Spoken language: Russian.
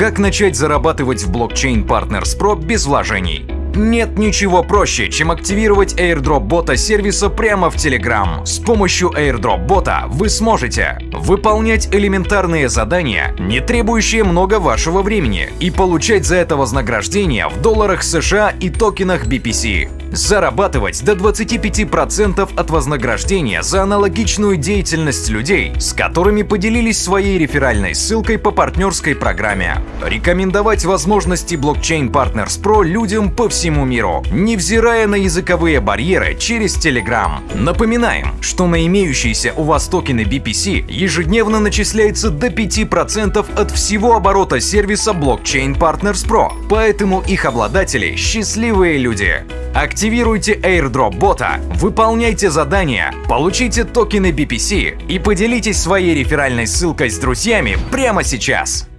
Как начать зарабатывать в блокчейн Partners Pro без вложений? Нет ничего проще, чем активировать airdrop бота сервиса прямо в Telegram. С помощью airdrop бота вы сможете выполнять элементарные задания, не требующие много вашего времени, и получать за это вознаграждение в долларах США и токенах BPC. Зарабатывать до 25% от вознаграждения за аналогичную деятельность людей, с которыми поделились своей реферальной ссылкой по партнерской программе. Рекомендовать возможности блокчейн Partners Pro людям по всему миру, невзирая на языковые барьеры через Telegram. Напоминаем, что на имеющиеся у вас токены BPC ежедневно начисляется до 5% от всего оборота сервиса блокчейн Partners Pro, поэтому их обладатели – счастливые люди. Активируйте airdrop бота, выполняйте задания, получите токены BPC и поделитесь своей реферальной ссылкой с друзьями прямо сейчас.